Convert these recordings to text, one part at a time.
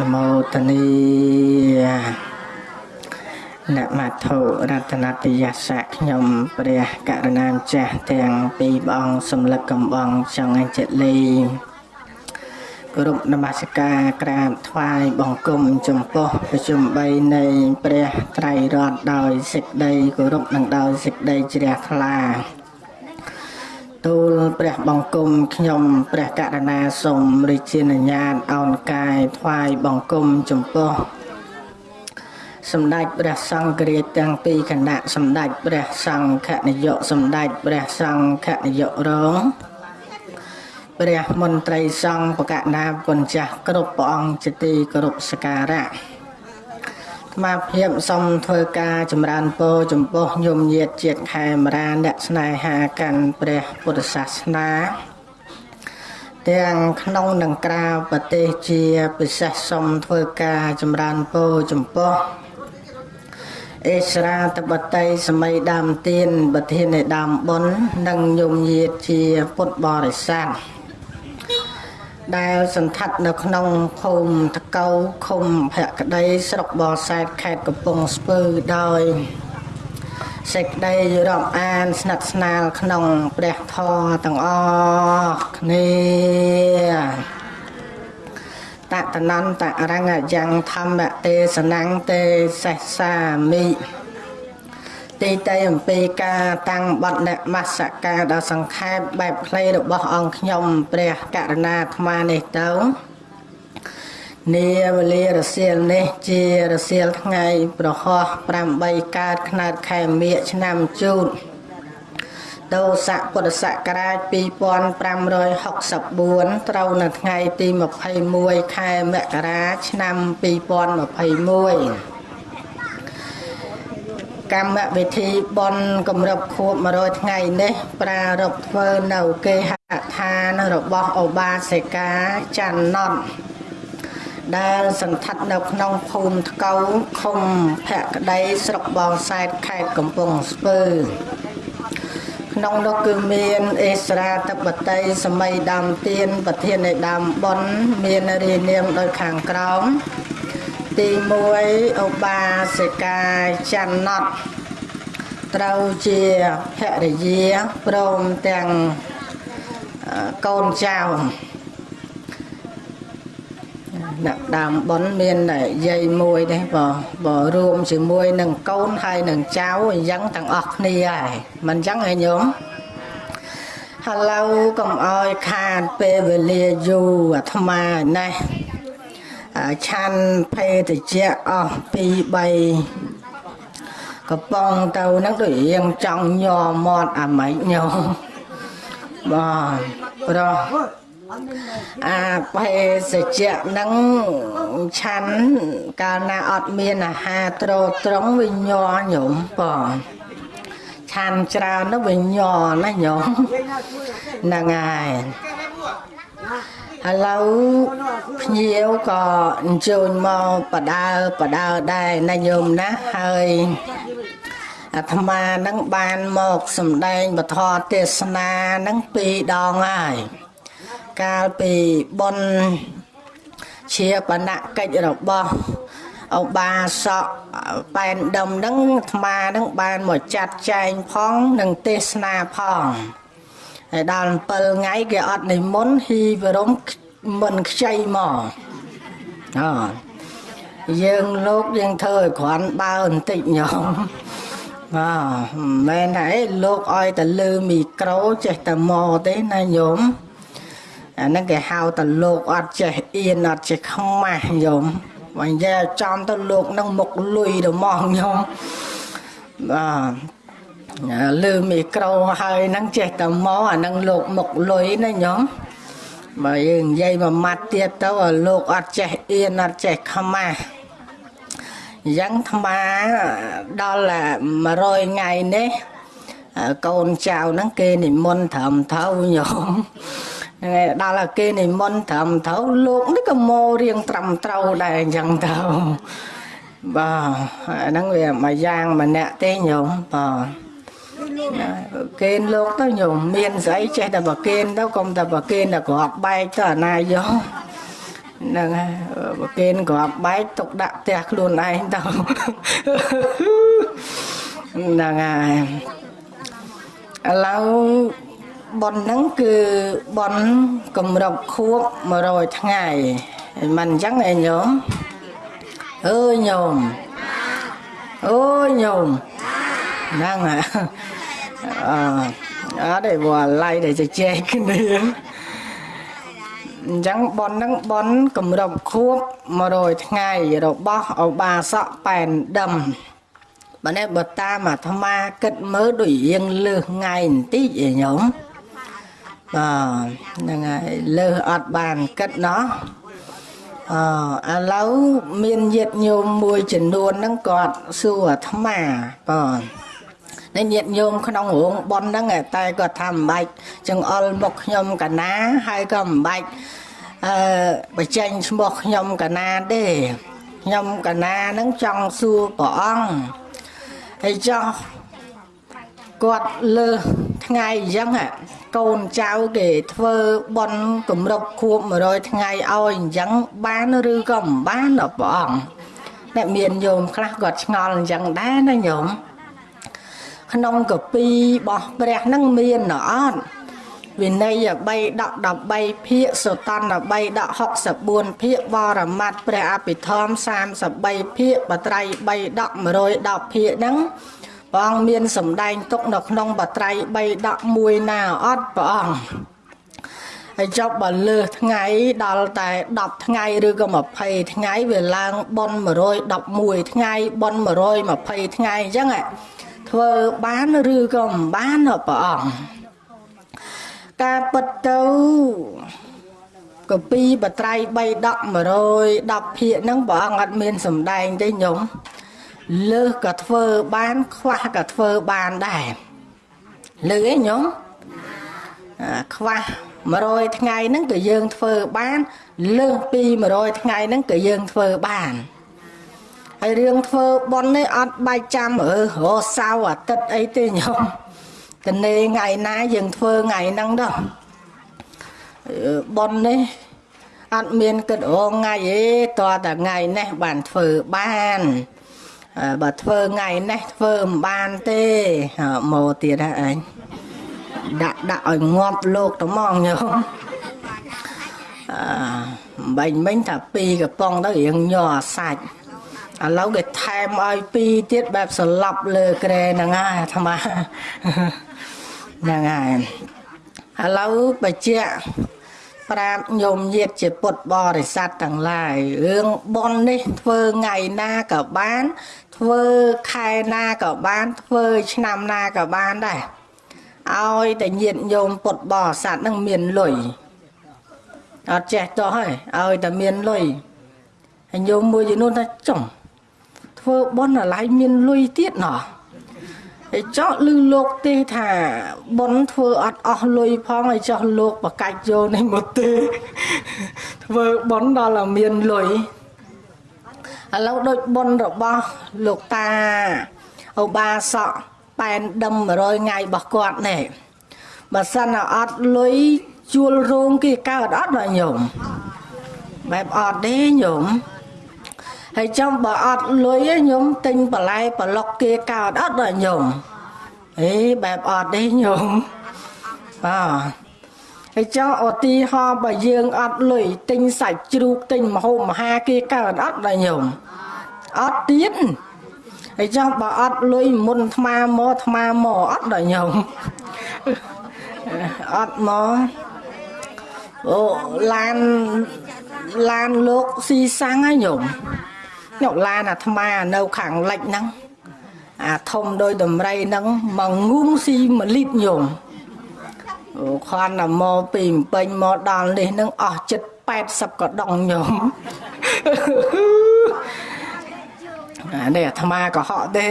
នមោទនីនមត្ថុរតនតយសៈខ្ញុំព្រះករណាម្ចាស់ទាំងពីរព្រះអង្គសំលឹកកំបងចង់អញ្ជលីគោរពនមស្ការក្រាបថ្វាយបង្គំចំពោះប្រជុំ3នៃព្រះត្រៃរតន៍ដោយសេចក្តីគោរពនិងដោយសេចក្តីជ្រះថ្លា ទូលព្រះបង្គំខ្ញុំព្រះករណាសូមរាជានុញ្ញាតអោនកាយថ្វាយបង្គំចំពោះសម្ដេចព្រះសង្ឃរាជទាំងពីរគណៈសម្ដេចព្រះសង្ឃនាយកសម្ដេចព្រះសង្ឃនាយករងព្រះមន្ត្រីសង្ឃបកណាគុណចាស់គ្រប់ព្រះអង្គជាទីគោរពសក្ការៈ ថ្មភាពសូមធ្វើការចម្រើនពរចំពោះញោមញាតជាតិខេមរាអ្នកស្នេហាកាន់ព្រះពុទ្ធសាសនាទាំងក្នុងនិងក្រៅប្រទេសជាពិសេសសូមធ្វើការចម្រើនពរចំពោះអេស្រាតបតីសម័យដើមទៀនប្រធាននៃដើមបុណ្យនិងញោមញាតជាពុទ្ធបរិស័ទ ដែលសន្តាត់នៅក្នុងភូមិតកៅឃុំភក្តីស្រុកបរសែតខេត្តកំពង់ស្ពឺដោយសេចក្តីរាប់អានស្និទ្ធស្នាលក្នុងព្រះធម៌ទាំងអស់គ្នាតតនន្តរង្កយ៉ាងធម្មទេសនੰទេសេសាមិ ទីតៃអំពីការតាំងបត់នមស្ការដល់សង្ខេបបែបខ្លីរបស់អង្គខ្ញុំព្រះករណាអាត្មានេះទៅនាវេលារសៀលនេះជារសៀលថ្ងៃប្រហោះ8កើតខ្នើតខែមិញឆ្នាំជូតដោស័កពុទ្ធសករាជ2564ត្រូវនៅថ្ងៃទី21ខែមករាឆ្នាំ2021 កម្មវិធីបន់គម្រប់ខួប100ថ្ងៃនេះប្រារព្ធធ្វើនៅគេហដ្ឋានរបស់អូបាសិកាច័ន្ទណត់ដែលសន្តាត់នៅក្នុងភូមិថ្កូវឃុំភក្តីស្រុកបងសែតខេត្តកំពង់ស្ពឺក្នុងនោះគឺមានអេស្រាតបតីសម័យដើមទៀនប្រធាននៃដើមបុណ្យមានរានាមដោយខាងក្រោម ទី1ឧបាសិកាច័ន្ទណត់ត្រូវជាភរិយាព្រមទាំងកូនចៅអ្នកដើមប៉ុនមានយាយមួយទេបើបើរួមជាមួយនឹងកូនហើយនឹងចៅអញ្ចឹងទាំងអស់គ្នាហើយមិនអញ្ចឹងឯងញោមឥឡូវកុំអោយខាតពេលវេលាយូរអាត្មាណេះ ឆាន់ភេទជ្ជៈអស់ពី3កំប៉ុងទៅហ្នឹងដូចរៀងចង់ញ័រមាត់អាម៉េចញោមបាទប្រុសអាភេសជ្ជៈហ្នឹងឆាន់កាលណាអត់មានអាហារត្រត្រង់វាញ័រញោមបងឆាន់ច្រើនទៅវាញ័រណាញោមហ្នឹងហើយ ឥឡូវភ្ញៀវក៏អញ្ជើញមកបដើបដើដែរណាញោមណាហើយអាត្មានឹងបានមកសម្ដែងពធទេសនានឹងពីរដងហើយកាលពីបុណ្យជាបណកិច្ចរបស់អបាសកប៉ែនដុំនឹងអាត្មានឹងបានមកចាត់ចែងផង និងទេសនាផង ហើយដល់7ថ្ងៃគេអត់និមន្តហ៊ីវរមមិនខ្ចីមកអយើងលោកយើងធ្វើឲ្យគ្រាន់បើបន្តិចញោមបាទមែនតែលោកឲ្យតែលើមីក្រូចេះតែមកទេណាញោមអាហ្នឹងគេហៅតែលោកអត់ចេះអៀនអត់ចេះខ្មាស់ញោមបើនិយាយចំទៅលោកនឹងមុខលុយទៅមកញោមបាទ លើមីក្រូហើយហ្នឹងចេះតែមកអាហ្នឹងលោកមុខលុយណាញោមបើយើងនិយាយមួយម៉ាត់ទៀតទៅលោកអត់ចេះអៀនអត់ចេះខ្មាស់យ៉ាងថ្មដល់100ថ្ងៃនេះកូនចៅហ្នឹងគេនិមន្តត្រឹមត្រូវញោមហ្នឹងដល់គេនិមន្តត្រឹមត្រូវលោកនេះក៏មករៀងត្រឹមត្រូវដែរអញ្ចឹងទៅបាទហ្នឹងវាមួយយ៉ាងម្នាក់ទេញោមបាទ កេនលោកទៅញោមមានស្អីចេះតែប្រកេនទៅកុំតែប្រកេនតែក្របបែកទៅអាណាយកបហ្នឹងហើយបើគេក្របបែកទុកដាក់ផ្ទះខ្លួនឯងទៅហ្នឹងហើយឥឡូវប៉ុនហ្នឹងគឺប៉ុនកម្របខួប100ថ្ងៃមិនអញ្ចឹងឯងញោមអើយញោមអូយញោម ហ្នឹងហើយអអត់ទេបើឡៃដែលជជែកគ្នាអញ្ចឹងប៉ុនហ្នឹងប៉ុនកម្របខួប100ថ្ងៃរបស់ឧបាសកប៉ែនដឹមបើនេះបើតាមអាត្មាគិតមើលដូចរៀងលើសថ្ងៃបន្តិចឯងញោមបាទហ្នឹងហើយលើសអត់បានគិតណោះអឥឡូវមានញាតញោមមួយចំនួនហ្នឹងគាត់សួរអាត្មាបាទ នៅញាតញោមក្នុងរោងប៉ុនហ្នឹងតែគាត់ថាមិនបាច់ចង្អុលមុខខ្ញុំកណាហើយក៏មិនបាច់អឺបញ្ចេញឈ្មោះខ្ញុំកណាទេខ្ញុំកណាហ្នឹងចង់សួរព្រះអង្គហើយចោះគាត់លើថ្ងៃអញ្ចឹងកូនចៅគេធ្វើបន់គម្រប់ខួប100ថ្ងៃឲ្យអញ្ចឹងបានឬក៏មិនបានដល់ព្រះអង្គតែមានញោមខ្លះគាត់ឆ្ងល់អញ្ចឹងដែរណាញោម ក្នុងកពីរបស់ព្រះហ្នឹងមានអត់វិន័យ3ដក13ភាគសុតន្ត3ដក64ភាគបរមត្តព្រះអភិធម្ម33ភាគបត្រៃ3ដក110ភាគហ្នឹងព្រះអង្គមានសម្ដែងទុកនៅក្នុងបត្រៃ3ដក1ណាអត់ព្រះអង្គហើយចប់បើលើសថ្ងៃដល់តែ10ថ្ងៃឬក៏20ថ្ងៃវាឡើងប៉ុន111ថ្ងៃប៉ុន120ថ្ងៃអញ្ចឹង ធ្វើបានឬក៏មិនបានព្រះអង្គការពិតទៅកពីបត្រៃ3ដក110ភាគហ្នឹងព្រះអង្គអត់មានសម្ដែងទេញោមលើសក៏ធ្វើបានខ្វះក៏ធ្វើបានដែរលើឯងញោមខ្វះ100ថ្ងៃហ្នឹងក៏យើងធ្វើបានលើសពី100ថ្ងៃហ្នឹងក៏យើងធ្វើបាន ហើយរឿងធ្វើប៉ុននេះអត់បាច់ចាំអឺរសៅអាទិត្យអីទេញោមតនេថ្ងៃណាយើងធ្វើថ្ងៃហ្នឹងដល់ប៉ុននេះអត់មានគិតអូថ្ងៃទេតើតែថ្ងៃនេះបានធ្វើបានបើធ្វើថ្ងៃនេះធ្វើមិនបានទេមកទៀតហ่าឯងដាក់ដាក់ឲ្យងាប់លោកត្មងញោមអឺបាញ់មិញថាពីរកំប៉ុងទៅរៀងញ័រសាច់ ឥឡូវគេថែមឲ្យពីរទៀតបែបសឡប់លើក្រែហ្នឹងហើយអាត្មាហ្នឹងហើយឥឡូវបច្ចៈប្រាប់ញោមញាតជាពុទ្ធបរិស័ទទាំងឡាយរឿងប៉ុននេះធ្វើថ្ងៃណាក៏បាន ធ្វើខែណាក៏បាន ធ្វើឆ្នាំណាក៏បានដែរឲ្យតែញាតញោមពុទ្ធបរិស័ទនឹងមានលុយអត់ចេះតោះហើយឲ្យតែមានលុយហើយញោមមួយចំនួនថាចុង ធ្វើបន់អាឡៃមានលុយទៀតណោះហើយចោះលឺលោកទេថាបនធ្វើអត់អស់លុយផងហើយចោះលោកបកាច់យកនេះមកទេធ្វើបនដល់តែមានលុយឥឡូវដូចបនរបស់លោកតាឧបាសកប៉ែនដឹម100ថ្ងៃរបស់គាត់នេះបើសិនអត់លុយជួលរោងគេកើតអត់ដល់ញោមបែបអត់ទេញោម ហើយចំបើអត់លុយញោមទិញបន្លែប្លុកគេកើតអត់ដល់ញោមអេបែបអត់ទេញោមបាទហើយចង់ឧទាហរណ៍បើយើងអត់លុយទិញសាច់ជ្រូកទិញម្ហូបមហាគេកើតអត់ដល់ញោមអត់ទៀតហើយចង់បើអត់លុយមុនថ្មមកថ្មមកអត់ដល់ញោមអត់មកអូឡានឡានលោកស៊ីសាំងហើយញោ មញោមឡានអាថ្មនៅខាងលិចហ្នឹងអាធំដោយដំរីហ្នឹងមកងូងស៊ី1លីត្រញោមអូខនតែមកពីពេញមកដល់នេះនឹងអស់ចិត្ត80កដងញោមអានេះអាត្មាក៏ហក់ទេ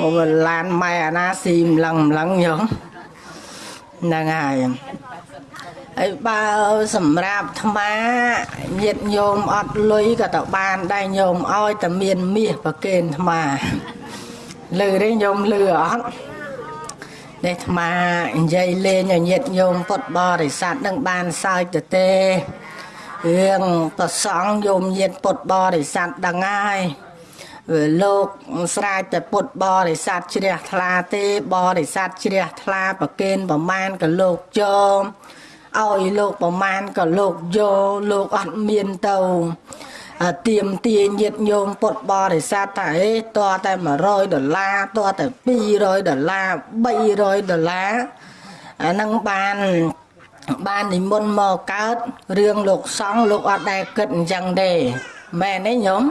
អូឡានម៉ែអាណាស៊ីម្លឹងម្លឹងញោមហ្នឹងហើយ ហើយបើសម្រាប់អាត្មាញាតញោមអត់លុយក៏ទៅបានដែរញោមឲ្យតែមានមាសប្រគេនអាត្មាលឺទេញោមលឺអត់នេះអាត្មានិយាយលេងឲ្យញាតញោមពុតបរិស័ទនឹងបានសើចទៅទេរឿងប្រសងយមញាតពុទ្ធបរិស័ទដឹងហើយវាលោកស្រែកតែពុទ្ធបរិស័ទជ្រះថ្លាទេបរិស័ទជ្រះថ្លាប្រគេនប្រមាណក៏លោកចូល ឲ្យលោកប្រមាណក៏លោកយកលោកអត់មានទៅទៀមទាញាតញោមពុទ្ធបរិស័ទថាអេតើតែ100ដុល្លារតើតែ200ដុល្លារ300ដុល្លារអានឹងបានបាននិមន្តមកកើតរឿងលោកសង្ឃលោកអត់ដែលគិតអញ្ចឹងទេមែនទេញោម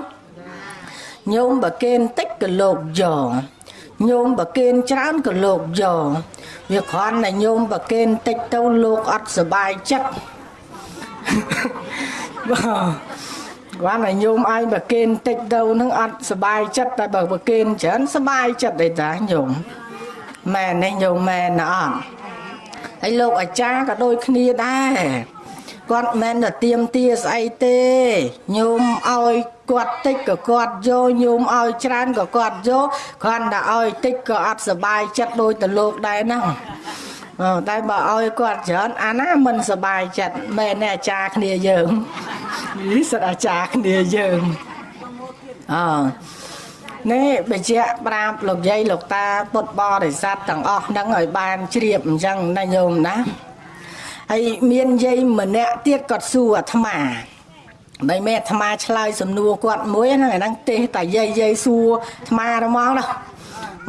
ញោមបកេនតិចក៏លោកយក ញោមបកេនច្រើនក៏លោកយកវាគ្រាន់តែញោមបកេនតិចទៅលោកអត់សบายចិត្តបាទគាត់តែញោមឲ្យបកេនតិចទៅនឹងអត់សบายចិត្តតែបើបកេនច្រើនសบายចិត្តទេតាញោមមែនទេញោមមែនណាអត់ហើយលោកអាចារ្យក៏ដូចគ្នាដែរ គាត់មិនតែទៀមទាស្អីទេញោមឲ្យគាត់តិចក៏គាត់យកញោមឲ្យច្រើនក៏គាត់យកគ្រាន់តែឲ្យតិចក៏អត់សុបាយចិត្តដូចទៅលោកដែរណាអូតែបើឲ្យគាត់ច្រើនអាណាមិនសុបាយចិត្តមែនអាចារ្យគ្នាយើងនេះសិតអាចារ្យគ្នាយើងអឺនេះបញ្ជាក់ប្រាប់លោកយាយលោកតាពុទ្ធបរិស័ទទាំងអស់ហ្នឹងឲ្យបានជ្រាបអញ្ចឹងណាញោមណា ហើយមានយាយម្នាក់ទៀតគាត់សួរអាត្មាបើមេអាត្មាឆ្លើយសំណួរគាត់មួយហ្នឹងអាហ្នឹងទេតែយាយយាយសួរអាត្មាហ្មងណា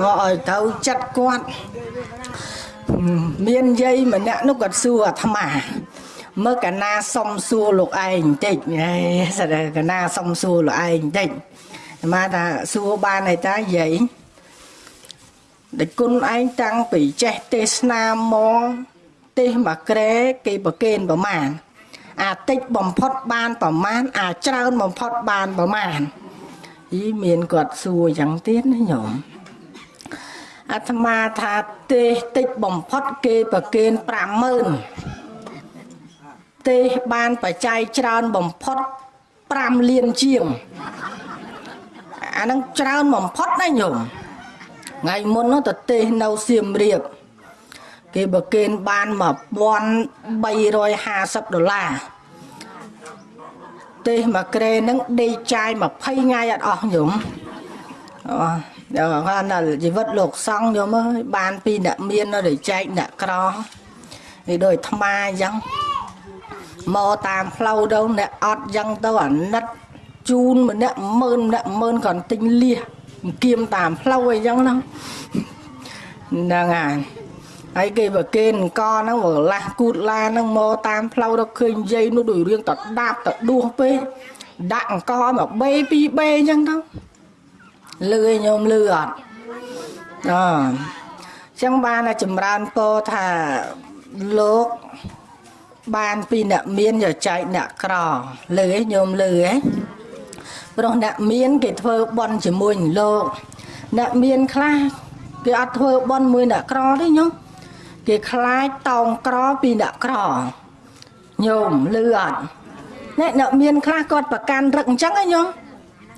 មកឲ្យទៅចិត្តគាត់មានយាយម្នាក់នោះគាត់សួរអាត្មាមើលកណាសុំសួរលោកឯងបន្តិចហេស្ដីកណាសុំសួរលោកឯងបន្តិចអាត្មាថាសួរបានហើយតាយាយដែលគុណឯងតាំងពីចេះទេសនាមក ទេសមកក្រែគេប្រកេនប្រមាណអាតិចបំផុតបានប្រមាណអាច្រើនបំផុតបានប្រមាណអីមានគាត់សួរយ៉ាងទៀតណាញោមអាត្មាថាទេសតិចបំផុតគេប្រកេន50000ទេសបានបច្ច័យច្រើនបំផុត5លានជាងអានឹងច្រើនបំផុតណាញោមថ្ងៃមុននោះទៅទេសនៅសៀមរាប គេបើកេនបាន1350ដុល្លារទេសមកក្រេនឹងដេកចាយ20ថ្ងៃអត់អស់ញោមអូដល់គាត់ដល់ជីវិតលោកសង្ឃញោមអើយបានពីអ្នកមាននៅតែចែកអ្នកក្រនេះដូចថ្មអញ្ចឹងមកតាមផ្លូវទៅអ្នកអត់អញ្ចឹងទៅអាណិតជូនម្នាក់ម៉ឺនម្នាក់ម៉ឺនគាត់ទិញលៀសគៀមតាមផ្លូវអីចឹងហ្នឹងហ្នឹងហើយ ហើយគេបើគេអង្គហ្នឹងបើឡាស់គូតឡាហ្នឹងមកតាមផ្លូវទៅឃើញយាយនោះដូចរឿងតដាបតដួសពេកដាក់អង្គមកបេពីបេអញ្ចឹងទៅលឺឲ្យញោមលឺអត់អឺចឹងបានចម្រើនពោថាលោកបានពីអ្នកមានយកចែកអ្នកក្រលឺឯងញោមលឺឯងព្រោះអ្នកមានគេធ្វើបន់ជាមួយនឹងលោកអ្នកមានខ្លះគេអត់ធ្វើបន់មួយអ្នកក្រទេញោម គេខ្លាចតោងក្រពីអ្នកក្រញោមលឺអត់អ្នកអ្នកមានខ្លះគាត់ប្រកាន់រឹកអញ្ចឹងហ៎ញោម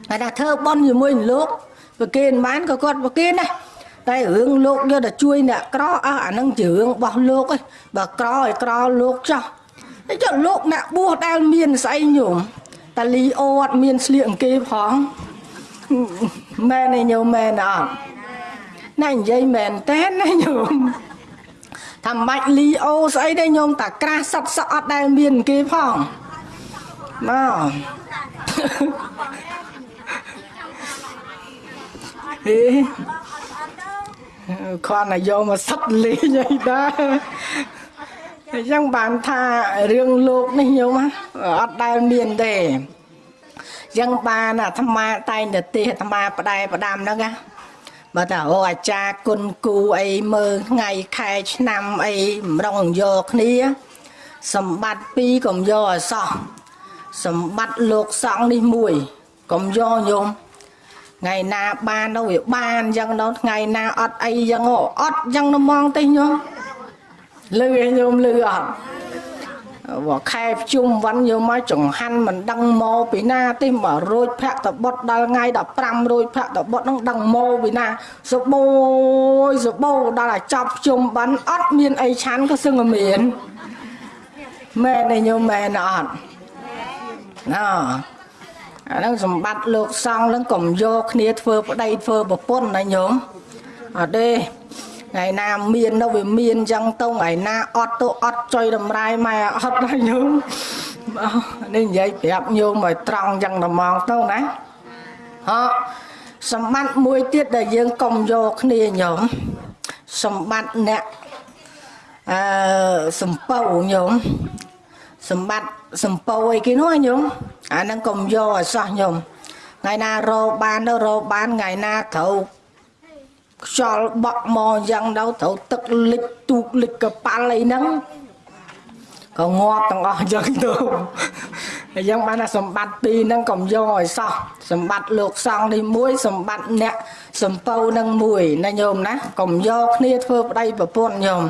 តែថាធ្វើបន់ជាមួយនឹងលោកប្រគេនបានក៏គាត់ប្រគេនដែរតែរឿងលោកយកទៅជួយអ្នកក្រអស់អានឹងជារឿងរបស់លោកឯងបើក្រឲ្យក្រលោកចោះតែចុះលោកអ្នកបួសដែលមានស្អីញោមតាលីអូអត់មានស្លៀកអង្គេផងមែនទេញោមមែនអត់ណានិយាយមែនតែនណាញោម ថាមិនបាច់លីអូស្អីទេញោមតាក្រាស់សត់សក់អត់ដែលមានគេផងមកហេខនតែយកមកសឹកលេងអីដែរអញ្ចឹងបានថារឿងលោកនេះញោមអត់ដែលមានទេអញ្ចឹងបានអាត្មាតែងតែទេអាត្មាផ្ដែផ្ដាំហ្នឹងណា បើតាអូអាចារ្យគុណគូអីមើលថ្ងៃខែឆ្នាំអីម្ដងយកគ្នាសម្បត្តិពីរកុំយកឲ្យសោះសម្បត្តិលោកសង្ឃនេះមួយកុំយកញោមថ្ងៃណាបានទៅវាបានអញ្ចឹងទៅថ្ងៃណាអត់អីអញ្ចឹងអត់អញ្ចឹងទៅហ្មងទេញោមលឺឲ្យញោមលឺអត់ បើខែភ្ជុំវ៉ាន់យកមកចង្ហាន់មិនដឹងមកពីណាទេបើរួចភ័ក្រតបុតដល់ថ្ងៃ15រួចភ័ក្រតបុតនឹងដឹងមកពីណាសបូយសបូដល់ឲ្យចប់ភ្ជុំវ៉ាន់អត់មានអីឆាន់ក៏សឹងមានមែនទេញោមមែនអត់ណ៎អាហ្នឹងសម្បត្តិលោកសង្ឃហ្នឹងកុំយកគ្នាធ្វើប្តីធ្វើប្រពន្ធណាញោមអត់ទេ ថ្ងៃណាមាននៅវាមានអញ្ចឹងទៅថ្ងៃណាអត់ទៅអត់ចុយតម្រាយម៉ែអត់ណាញោមនេះនិយាយប្រាប់ញោមឲ្យត្រង់អញ្ចឹងតែមកទៅណាហ៎សម្បត្តិមួយទៀតដែលយើងកុំយកគ្នាញោមសម្បត្តិអ្នកអឺសំពៅញោមសម្បត្តិសំពៅអីគេនោះញោមអាហ្នឹងកុំយកឲ្យសោះញោមថ្ងៃណារោបានទៅរោបានថ្ងៃណាត្រូវ ខ្យល់បក់មកយ៉ាងដល់ត្រូវទឹកលិចទូកលិចកប៉ាល់អីហ្នឹងក៏ងាប់ទាំងអស់យ៉ាងទៅអញ្ចឹងបានថាសម្បត្តិពីរហ្នឹងកុំយកឲ្យសោះសម្បត្តិលោកសង្ឃនេះមួយសម្បត្តិអ្នកសំពៅនឹងមួយណាញោមណាកុំយកគ្នាធ្វើប្តីប្រពន្ធញោម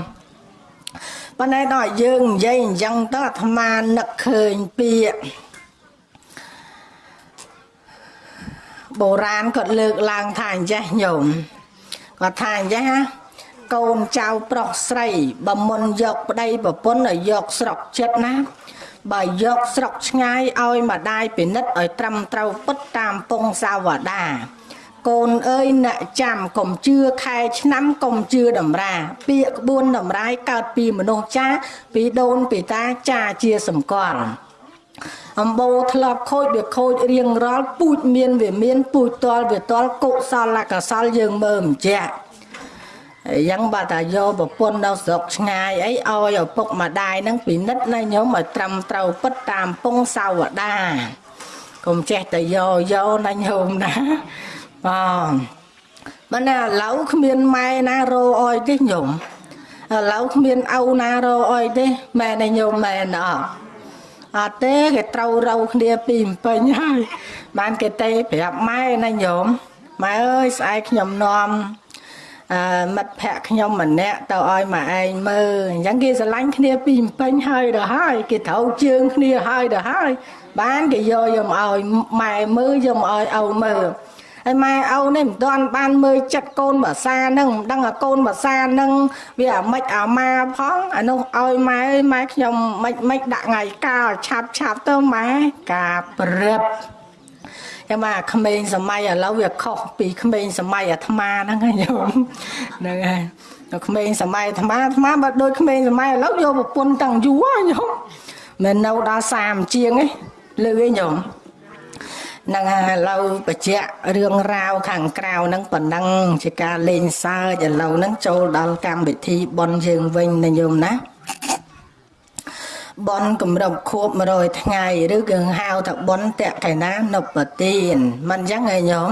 ប៉ុន្តែដល់យើងនិយាយអញ្ចឹងទៅអាត្មានឹកឃើញពាក្យបុរាណគាត់លើកឡើងថាអញ្ចេះញោម គាត់ថាអញ្ចេះណាកូនចៅប្រុសស្រីបើមុនយកប្តីប្រពន្ធឲ្យយកស្រុកចិត្តណាបើយកស្រុកឆ្ងាយឲ្យម្ដាយពិនិត្យឲ្យត្រឹមត្រូវពិតតាមពងសាវតាកូនអើយអ្នកចាំកុំជឿខែឆ្នាំកុំជឿតម្រា ពាក្យក្បួនតម្រាយកើតពីមនុស្សចាពីដូនពីតាចាជាសម្គាល់ អំបោធ្លាប់ខូចវាខូចរៀងរាល់ពូជមានវាមានពូជតលវាតលកុសលកសលយើងមើលមិនចាក់យ៉ាងបើតាយកប្រពន្ធនៅស្រុកឆ្ងាយអីឲ្យឪពុកម្ដាយនឹងពិនិត្យណាញោមឲ្យត្រឹមត្រូវពិតតាមពងសាវតាកុំចេះតែយកយកណាញោមណាបងបើណាឥឡូវគ្មានម៉ែណារោអុយទេញោមឥឡូវគ្មានឪណារោអុយទេម៉ែណាញោមម៉ែណោះអត់ ទេគេត្រូវរោគ្នាពីអំពេញហើយបានគេទេប្រាប់ម៉ែណាញោមម៉ែអើយស្អែកខ្ញុំនាំអឺមិត្តភ័ក្ដិខ្ញុំម្នាក់ទៅឲ្យមកឯងមើលអញ្ចឹងគេស្រឡាញ់គ្នាពីម្ពេញហើយទៅហើយគេត្រូវជើងគ្នាហើយទៅហើយបានគេយកយកមកឲ្យម៉ែមើលយកមកឲ្យឪមើល ហើយម៉ែឪនេះមិនទាន់បានមើលចិត្តកូនភាសានឹងមិនដឹងថាកូនភាសានឹងវាអាម៉េចអាម៉ាផងអានោះឲ្យម៉ែម៉ែខ្ញុំមិនមិនដាក់ថ្ងៃកាលឆាប់ឆាប់ទៅម៉ែការព្រឹបចាំមកក្មេងសម័យឥឡូវវាខុសពីក្មេងសម័យអាត្មាហ្នឹងហើយញោមហ្នឹងហើយដល់ក្មេងសម័យអាត្មាអាត្មាបើដូចក្មេងសម័យឥឡូវយកប្រពន្ធតាំងយូរហើយញោមមិននៅដល់30ជាងឯងលើឯងញោម នឹងឥឡូវបច្ចៈរឿងរ៉ាវខាងក្រៅហ្នឹងប៉ុណ្ណឹងជាការលេងសើចឥឡូវហ្នឹងចូលដល់កម្មវិធីបន់យើងវិញណាញោមណាបនគម្រប់ខួប100ថ្ងៃឬគឺហៅថាបនតកេណានុបទានមិនអញ្ចឹងឯងញោម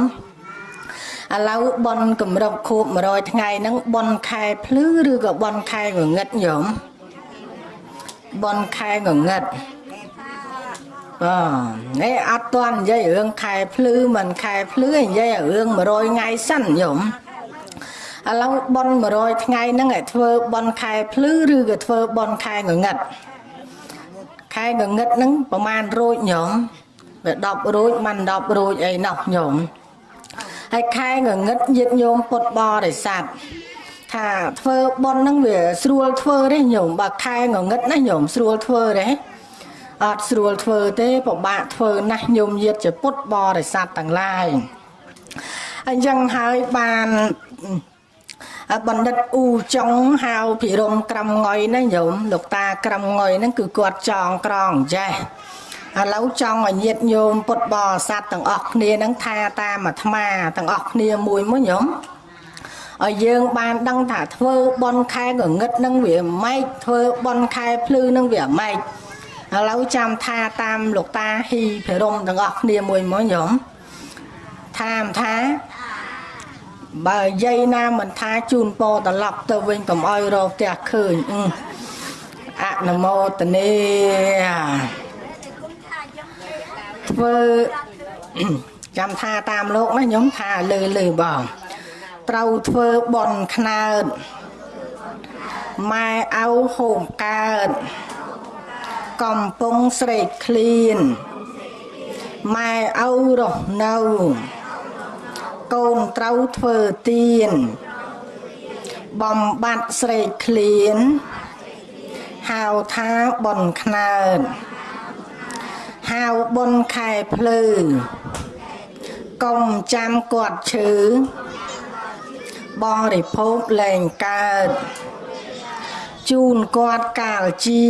ឥឡូវបនគម្រប់ខួប100ថ្ងៃហ្នឹងបនខែភ្លឺឬក៏បនខែងងឹតញោមបនខែងងឹត បាទនេះអត់ទាន់និយាយរឿងខែភ្លឺមិនខែភ្លឺនិយាយរឿង100ថ្ងៃសិនញោមឥឡូវបន100ថ្ងៃហ្នឹងឲ្យធ្វើបនខែភ្លឺឬក៏ធ្វើបនខែងងឹតខែងងឹតហ្នឹងប្រហែលរួចញោមវា10រួចមិន10រួចអីណោះញោមហើយខែងងឹតញាតញោមពុតបរិស័ទថាធ្វើប៉ុនហ្នឹងវាស្រួលធ្វើទេញោមបើខែងងឹតណាញោមស្រួលធ្វើទេ អត់ស្រួលធ្វើទេពិបាកធ្វើណាស់ញោមញាតជាពុតបរិស័ទទាំងឡាយអញ្ចឹងហើយបានបណ្ឌិតអ៊ូចុងហៅភិរមក្រំងុយណាញោមលោកតាក្រំងុយហ្នឹងគឺគាត់ចងក្រងចេះឥឡូវចង់ឲ្យញាតញោមពុតបរិស័ទទាំងអស់គ្នាហ្នឹងថាតាមអាត្មាទាំងអស់គ្នាមួយមួយញោមឲ្យយើងបានដឹងថាធ្វើបនខែកងឹតនឹងវាម៉េចធ្វើបនខែភ្លឺនឹងវាម៉េច ឥឡូវចាំថាតាមលោកតាហ៊ីភិរមទាំងអស់គ្នាមួយមួយញោមថាមថាបើយាយណាមិនថាជូនពរត្រឡប់ទៅវិញកុំអោយរកផ្ទះឃើញអនុមោទនីធ្វើចាំថាតាមលោកណាខ្ញុំថាលើលើបងត្រូវធ្វើបន់ខ្នើតម៉ែអៅហូមកើត កំពុងស្រេកឃ្លានម៉ែអៅរស់នៅកូនត្រូវធ្វើទៀនបំបត្តិស្រេកឃ្លានហៅថាបនខ្នើតហហៅបុនខែភ្លឺកុំចាំគាត់ឈឺបរិភោគលែងកើតជូនគាត់កាលជា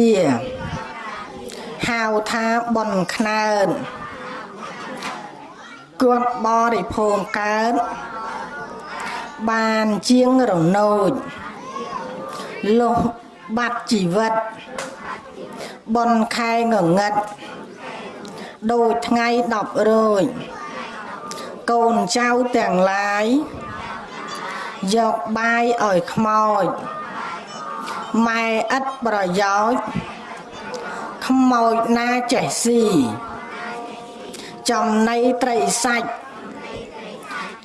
ហៅថាបុនខ្នើតគាត់បរិភោគកើតបានជាងរនោចលុះបាត់ជីវិតបុនខែងងឹតដូចថ្ងៃ10រោចកូនចៅទាំងឡាយយកបាយឲ្យខ្មោចម៉ែឥតប្រយោជន៍ ខ្មោចណាចេះស៊ីចំណីត្រីសាច់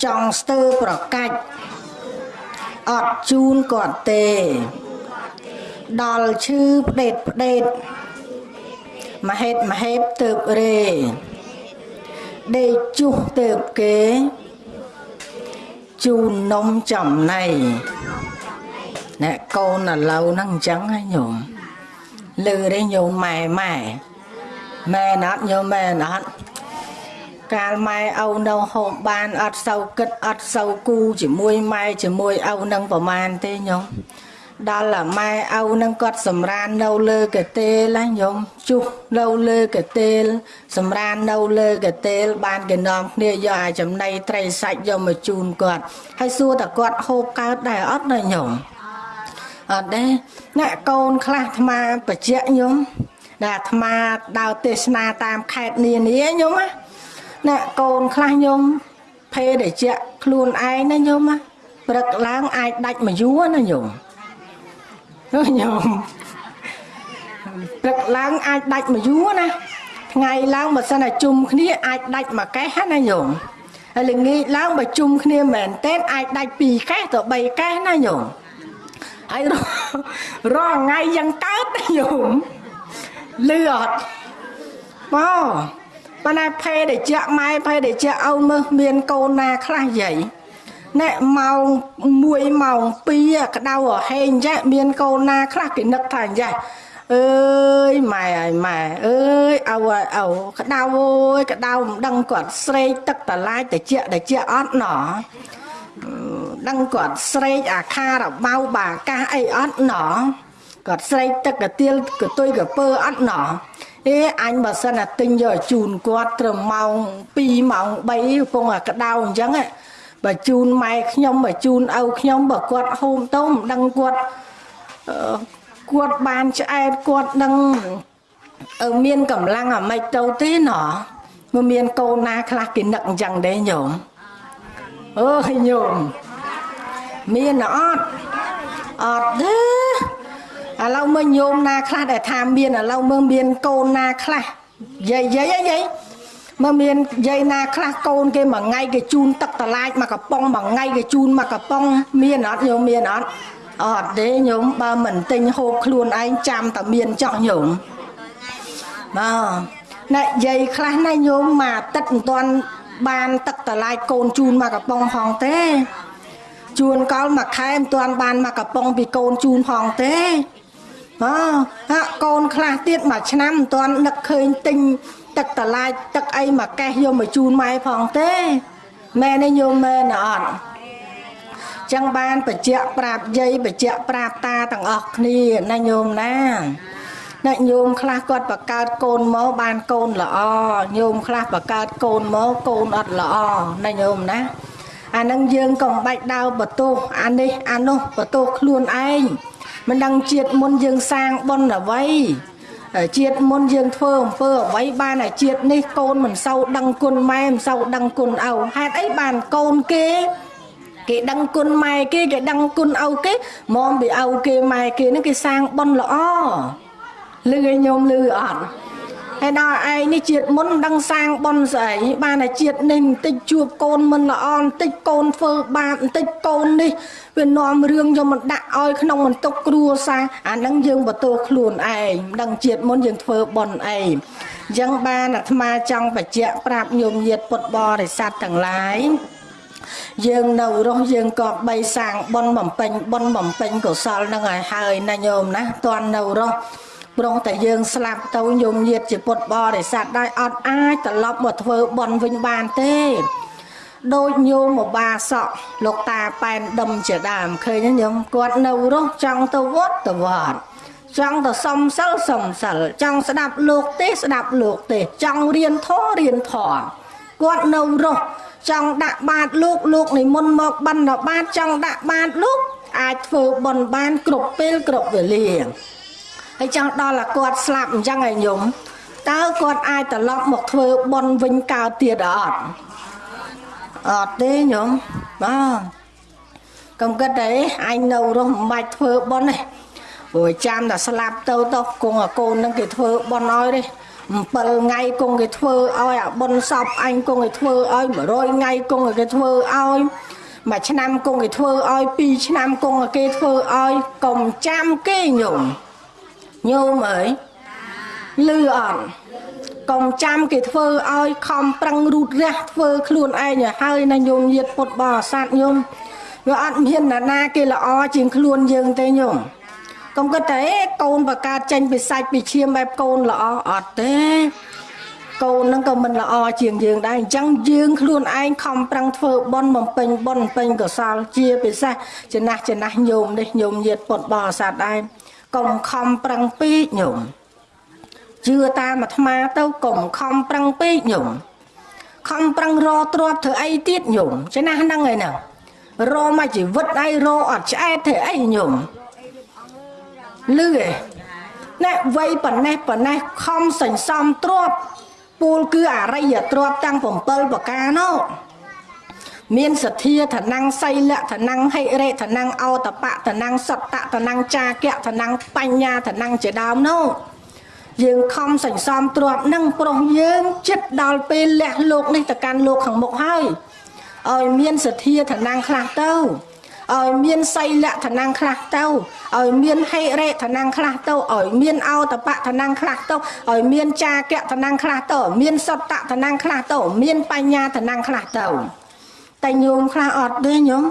ចង់ស្ទើប្រកាច់អត់ជូនគាត់ទេ ដល់ឈឺផ្ដេតផ្ដេតមហេតមហេបទៅរេដេកជុះទៅគេជូននំចំណៃអ្នកកូនឥឡូវហ្នឹងអញ្ចឹងហ៎ញោម លឺទេញោមម៉ែម៉ែម៉ែណាត់ញោមម៉ែណាត់កាលម៉ែឪនៅហូបបានអត់សូវគិតអត់សូវគូជាមួយម៉ែជាមួយឪនឹងប្រមាណទេញោមដល់អាម៉ែឪនឹងគាត់សម្រាននៅលើកាទេលណាញោមជុះនៅលើកាទេល សម្រាននៅលើកាទេល បានគេនាំគ្នាយកអាចំណីត្រីសាច់យកមកជូនគាត់ហើយសួរតើគាត់ហូបកើតដែរអត់ណាញោម អត់ទេអ្នកកូនខ្លះអាត្មាបច្ចៈញោមដែលអាត្មាដើរទេសនាតាមខេត្តនានាញោមណាអ្នកកូនខ្លះញោមភេទជាខ្លួនឯងណាញោមណាព្រឹកឡើងអាចដាច់មួយយួរណាញោមញោមព្រឹកឡើងអាចដាច់មួយយួរណាថ្ងៃឡើងបើសិនតែជុំគ្នាអាចដាច់មួយកេះណាញោមហើយល្ងាចឡើងបើជុំគ្នាមែនតើអាចដាច់ពីរកេះទៅ3កេះណាញោម ហើយរងថ្ងៃយ៉ាងកើតណាញោមលឺអត់មកប៉ុន្តែភេទជាម៉ែភេទជាឪមើលមានកូនណាខ្លះយាយណែម៉ោង1ម៉ោង2ក្តៅហេងចេះមានកូនណាខ្លះគេនឹកថាចេះអើយម៉ែអើយម៉ែអើយឪអើយឪក្តៅអើយក្តៅមិនដឹងគាត់ស្រេកទឹកតឡាយតិចតិចអត់ណោ ដឹងគាត់ស្រេកអាខារបៅបាកាសអីអត់ណោគាត់ស្រេកទឹកកទៀលកតុយកពើអត់ណោអេអញបើសិនតែទិញយកជូនគាត់ត្រឹមម៉ោង2ម៉ោង3កំពុងអាក្តៅអញ្ចឹងបើជូនម៉ែខ្ញុំបើជូនឪខ្ញុំបើគាត់ហូមទៅមិនដឹងគាត់គាត់បានឆ្អែតគាត់ដឹងមានកម្លាំងអាម៉េចទៅទេណោះមកមានកូនណាខ្លះគេនឹកអញ្ចឹងដែរញោមអើយញោម មានអត់អត់ទេឥឡូវមើលញោមណាខ្លះដែលថាមានឥឡូវមើលមានកូនណាខ្លះយាយយាយយាយមើលមានយាយណាខ្លះកូនគេមួយថ្ងៃគេជូនទឹកតឡាចមកកំប៉ុងមួយថ្ងៃគេជូនមកកំប៉ុងមានអត់ញោមមានអត់អត់ទេញោមបើមិនទិញហូបខ្លួនឯងចាំតែមានចោះញោមបាទណែយាយខ្លះណាញោមមកទឹកមិនទាន់បានទឹកតឡាចកូនជូនមកកំប៉ុងហងទេ ជួនកលមួយខែមិនទាន់បានមកកំប៉ុងពីកូនជូនផងទេអូហាក់កូនខ្លះទៀតមួយឆ្នាំមិនទាន់នឹកឃើញទិញទឹកតឡាចទឹកអីមកកេះយកមកជូនម៉ែផងទេម៉ែនេះញោមមែនអត់ចឹងបានបច្ចៈប្រាប់យាយបច្ចៈប្រាប់តាទាំងអស់គ្នាណាញោមណាអ្នកញោមខ្លះគាត់បកើតកូនមកបានកូនល្អញោមខ្លះបកើតកូនមកកូនអត់ល្អណាញោមណា អានឹងយើងក៏មិនបាច់ដើរបទោសអានេះអានោះបទោសខ្លួនឯងមិនដឹងជាតិមុនយើងសាងបុណ្យអ្វីជាតិមុនយើងធ្វើអំពើអ្វីបានតែជាតិនេះកូនមិនសូវដឹងគុណម៉ែមិនសូវដឹងគុណឪហេតុអីបានកូនគេគេដឹងគុណម៉ែគេគេដឹងគុណឪគេមកពីឪគេម៉ែគេនឹងគេសាងបុណ្យល្អលឺឲ្យញោមលឺអត់ ហើយដល់ឯងនេះជាតិមុនដឹងសាងប៉ុនស្អីបានតែជាតិនេះបន្តិចជួបកូនមិនល្អបន្តិចកូនធ្វើបាបបន្តិចកូននេះវានាំរឿងយកមកដាក់ឲ្យក្នុងបន្ទុកគ្រួសារអានឹងយើងបន្ទោខ្លួនឯងមិនដឹងជាតិមុនយើងធ្វើប៉ុនអីអញ្ចឹងបានអាត្មាចង់បញ្ជាក់ប្រាប់ញោមញាតពុទ្ធបរិស័ទទាំងឡាយយើងនៅរស់យើងក៏បីសាងបុណ្យបំពេញបុណ្យបំពេញកុសលនឹងឲ្យហើយណាញោមណាតន់នៅរស់ ព្រោះតែយើងស្លាប់ទៅញោមញាតជាពុទ្ធបរិស័ទដែរអត់អាចត្រឡប់មកធ្វើបន់វិញបានទេដូចញោមមកបាសក់លោកតាប៉ែនដុំជាដើមឃើញទេញោមគាត់នៅរស់ចង់ទៅវត្តទៅវត្តចង់ទៅសំសិលសំសិលចង់ស្ដាប់លោកទេស្ដាប់លោកទេចង់រៀនធម៌រៀនធម៌គាត់នៅរស់ចង់ដាក់បាតលោកលោកនិមន្តមកបណ្ឌបាតចង់ដាក់បាតលោកអាចធ្វើបន់បានគ្រប់ពេលគ្រប់វេលា ហើយចង់ដល់តែគាត់ស្លាប់អញ្ចឹងឯងញោមតើគាត់អាចត្រឡប់មកធ្វើបន់វិញកើតទៀតអត់អត់ទេញោមបាទកុំគិតទេអញនៅរស់មិនបាច់ធ្វើបន់ទេព្រោះចាំតែស្លាប់ទៅទៅគង់អាកូននឹងគេធ្វើបន់ឲ្យទេ7ថ្ងៃគង់គេធ្វើឲ្យអាបុនសពអញគង់គេធ្វើឲ្យ100ថ្ងៃគង់គេធ្វើឲ្យមួយឆ្នាំគង់គេធ្វើឲ្យ2ឆ្នាំគង់គេធ្វើឲ្យកុំចាំគេញោម ញោមអើយលឺអត់កុំចាំគេធ្វើឲ្យខំប្រឹងរូតរះធ្វើខ្លួនឯងឲ្យហើយណាញោមញាតពុតបរិស័ទញោមវាអត់មានណានាគេល្អជាងខ្លួនយើងទេញោមកុំគិតតែកូនបកើតចេញពីសាច់ពីឈាមបែបកូនល្អអត់ទេកូននឹងក៏មិនល្អជាងយើងដែរអញ្ចឹងយើងខ្លួនឯងខំប្រឹងធ្វើបន់បំពេញបន់បំពេញកុសលជាពិសេសចំណាស់ចំណាស់ញោមនេះញោមញាតពុតបរិស័ទដែរ កុំខំប្រឹងពេកញោមជឿតាមអាត្មាទៅកុំខំប្រឹងពេកញោមខំប្រឹងរទ្របធ្វើអីទៀតញោមចំណាស់ហ្នឹងឯហ្នឹងរមកជីវិតហើយរអត់ឆ្អែតធ្វើអីញោមលឺឯណែវ័យប៉ុណ្ណេះប៉ុណ្ណេះខំសញ្សំទ្រពពូលគឺអរិយទ្រពទាំង7ប្រការនោះ មានសទ្ធាឋានំសីលៈឋានំហិរិឋានំអោតបៈឋានំសត្តៈឋានំចាគៈឋានំបញ្ញាឋានំជាដើមនោះយើងខំសន្សំទ្រពនឹងប្រុសយើងចិត្តដល់ពេលលះលោកនេះទៅកាន់លោកខាងមុខហើយឲ្យមានសទ្ធាឋានំខ្លះទៅឲ្យមានសីលៈឋានំខ្លះទៅឲ្យមានហេរិឋានំខ្លះទៅឲ្យមានអោតបៈឋានំខ្លះទៅឲ្យមានចាគៈឋានំខ្លះទៅមានសត្តៈឋានំខ្លះទៅមានបញ្ញាឋានំខ្លះទៅ តែញោមខ្លះអត់ទេញោម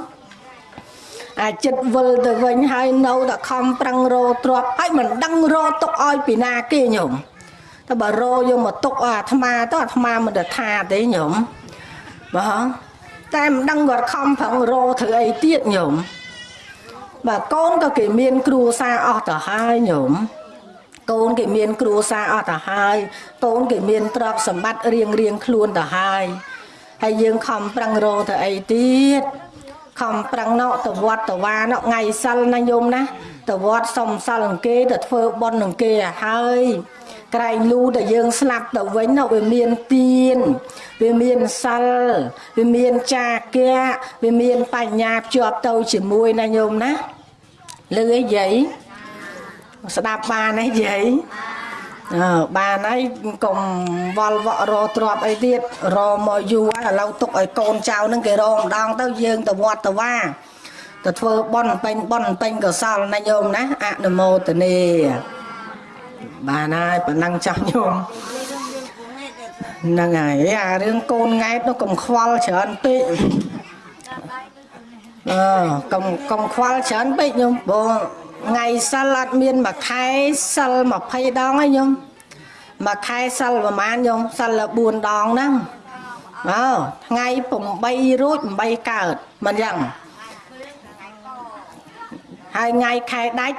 អាចិត្តវិលទៅវិញហើយនៅតែខំប្រឹងរោទ្របហើយមិនដឹងរោទុកឲ្យពីណាគេញោមតែបើរោយកមកទុកឲ្យអាត្មាទៅអាត្មាមិនទៅថាទេញោមបងតែមិនដឹងគាត់ខំប្រឹងរោធ្វើអីទៀតញោមបាទកូនក៏គេមានគ្រួសារអស់ទៅហើយញោមកូនគេមានគ្រួសារអស់ទៅហើយកូនគេមានទ្រព្យសម្បត្តិរៀងរៀងខ្លួនទៅហើយ ហើយយើងខំប្រឹងរោទៅអីទៀតខំប្រឹងណោទៅវត្តទៅវាណោថ្ងៃសិលណាញោមណាទៅវត្តសុំសិលនឹងគេទៅធ្វើបុណ្យនឹងគេឲ្យហើយក្រែងលូដែលយើងស្លាប់ទៅវិញនោះវាមានទៀនវាមានសិលវាមានចាគៈវាមានបញ្ញាភ្ជាប់ទៅជាមួយណាញោមណាលឺអីយាយស្ដាប់បានទេយាយអើ បានហើយកុំវល់វក់រទ្របអីទៀតរមកយូរហើយឥឡូវទុកឲ្យកូនចៅនឹងគេរម្ដងទៅយើងទៅវត្តទៅវាទៅធ្វើបន់ពេញបន់ពេញកសលណាញោមណាអនុមោទនីបានហើយប៉ុណ្ណឹងចាស់ញោមហ្នឹងហើយអារឿងកូនង៉ែតនោះកុំខ្វល់ច្រើនពេកអឺកុំកុំខ្វល់ច្រើនពេកញោមបង ថ្ងៃសិលអត់មានមួយខែសិល20ដងហើយញោមមួយខែសិលប្រហែលញោមសិល4ដងហ្នឹងអើថ្ងៃ8រួច8កើតមិនយ៉ាងហើយថ្ងៃខែដាច់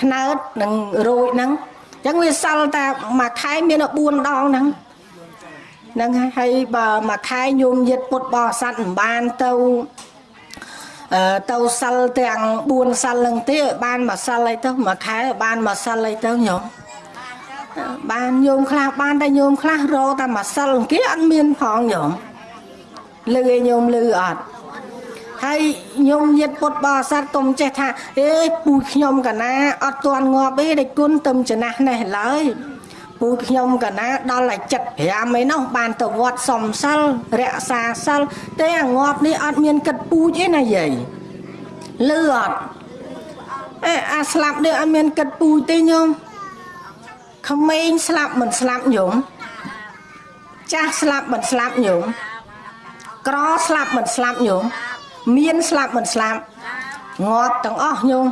ខ្នើតនឹងរួចហ្នឹងអញ្ចឹងវាសិលតែមួយខែមាន4ដងហ្នឹងហ្នឹងហើយបើមួយខែញោមយិតពុតបរិស័ទមិនបានទៅ ទៅសិលទាំង4សិលនឹងទៀតបានមួយសិលអីទៅមួយខែបានមួយសិលអីទៅញោមបានញោមខ្លះបានតែញោមខ្លះរកតែមួយសិលគេអត់មានផងញោមលឺឯញោមលឺអត់ហើយញោមញាតពុតបរិស័ទកុំចេះថាអេពូខ្ញុំកណាអត់ទាន់ងាប់ទេដេចគុណទៅចំណាស់នេះឡើយ ពូខ្ញុំកណាដល់តែ75ឯនោះបានទៅវត្តសំសិលរក្សាសិលតែអាងាប់នេះអត់មានគិតពូជទេណាយាយលឺអត់អេអាស្លាប់នេះអត់មានគិតពូជទេញោមក្មេងស្លាប់មិនស្លាប់ញោមចាស់ស្លាប់មិនស្លាប់ញោមក្រស្លាប់មិនស្លាប់ញោមមានស្លាប់មិនស្លាប់ងាប់ទាំងអស់ញោម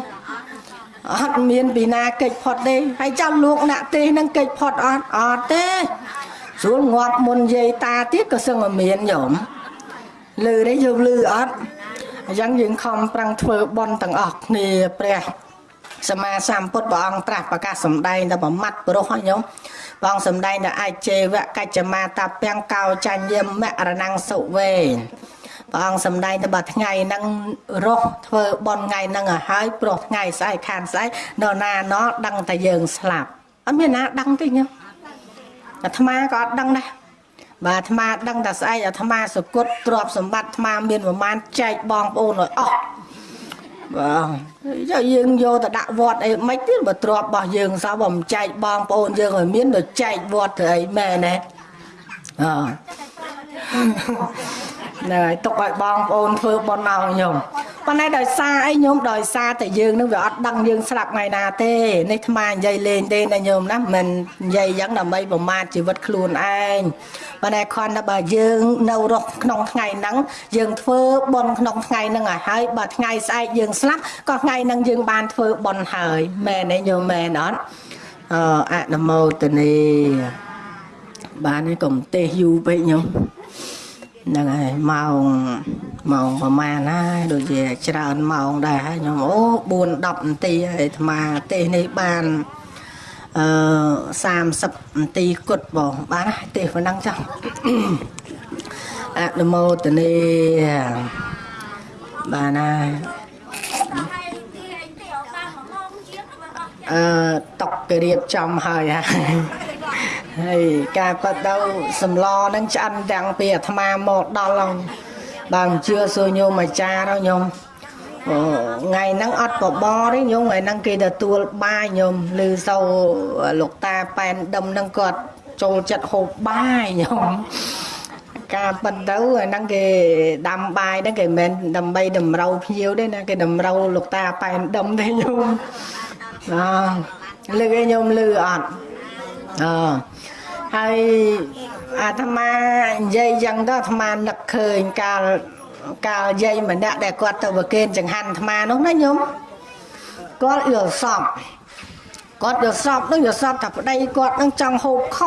អត់មានពីណាកិច្ចផុតទេហើយចាំលោកអ្នកទេនឹងកិច្ចផុតអត់អត់ទេស្រួលងាប់មុនយាយតាទៀតក៏សឹងតែមានញោមលឺទេយើងលឺអត់អញ្ចឹងយើងខំប្រឹងធ្វើបន់ទាំងអស់គ្នាព្រះសម្មាសម្ពុទ្ធព្រះអង្គត្រាស់ប្រកាសសម្ដែងដល់ប្រមាត់ព្រោះហ្នឹងញោមព្រះអង្គសម្ដែងដល់អាចជេវៈកច្ចមាតាពាំងកោចញ្ញមរណងសុវេ ព្រះអង្គសម្ដែងទៅបើថ្ងៃហ្នឹងរស់ធ្វើបន់ថ្ងៃហ្នឹងឲ្យហើយព្រោះថ្ងៃស្អែកខានស្អែកនរណាណោដឹងតែយើងស្លាប់អត់មានណាដឹងទេញោមអាត្មាក៏អត់ដឹងដែរបាទអាត្មាដឹងតែស្អែកអាត្មាសគត់ទ្រព្យសម្បត្តិអាត្មាមានប្រមាណចែកបងប្អូនឲ្យអស់បាទយើងយកទៅដាក់វត្តអីមិនទៀតបើទ្រព្យរបស់យើងសោះបើមិនចែកបងប្អូនយើងឲ្យមានទៅចែកវត្តទៅអីមែនទេអ ហ្នឹងហើយទុកឲ្យបងប្អូនធ្វើបន់ឲ្យខ្ញុំប៉ុន្តែដោយសារអីញោមដោយសារតែយើងនឹងវាអត់ដឹងយើងស្លាប់ថ្ងៃណាទេនេះថ្មនិយាយលេងទេណាញោមណាមិននិយាយយ៉ាងដើម្បីប្រមាថជីវិតខ្លួនឯងប៉ុន្តែខនថាបើយើងនៅរស់ក្នុងថ្ងៃហ្នឹងយើងធ្វើបន់ក្នុងថ្ងៃហ្នឹងឲ្យហើយបើថ្ងៃស្អែកយើងស្លាប់ក៏ថ្ងៃហ្នឹងយើងបានធ្វើបន់ហើយមែនទេញោមមែនអត់អអនុមោទនីបាននេះកុំទេសយូរពេកញោម ហ្នឹងហើយម៉ោងម៉ោងប្រហែលហើយដូចជាច្រើនម៉ោងដែរខ្ញុំអូ4 10នាទីហើយអាត្មាទេសនេះបានអឺ30នាទីគត់បងបានទេសប៉ុណ្ណឹងចុះអនុមោទនីបានហើយអឺតុកគេរៀបចំហើយហើយ ហើយការប៉ັດទៅសំឡហ្នឹងឆ្អិនទាំងពីអាត្មាមកដល់ហ្នឹងបើមិនជឿសួរញោមអាចារ្យទៅញោមថ្ងៃហ្នឹងអត់បបរទេញោមថ្ងៃហ្នឹងគេទទួលបាយញោមឮសូវលោកតាប៉ែនដុំហ្នឹងគាត់ចូលចិត្តហូបបាយញោមការប៉ិនទៅហ្នឹងគេដាំបាយហ្នឹងគេមិនដើម្បីតម្រូវភ្ញៀវទេណាគេតម្រូវលោកតាប៉ែនដុំទេញោមអឺលឺឯងញោមលឺអត់ អឺហើយអាត្មានិយាយយ៉ាងទៅអាត្មានឹកឃើញកាលកាលយាយម្នាក់ដែលគាត់ទៅប្រគេនចង្ហាន់អាត្មានោះណាញោមគាត់យល់សពគាត់យល់សពនឹងយល់សពថាប្តីគាត់នឹងចង់ហូបខ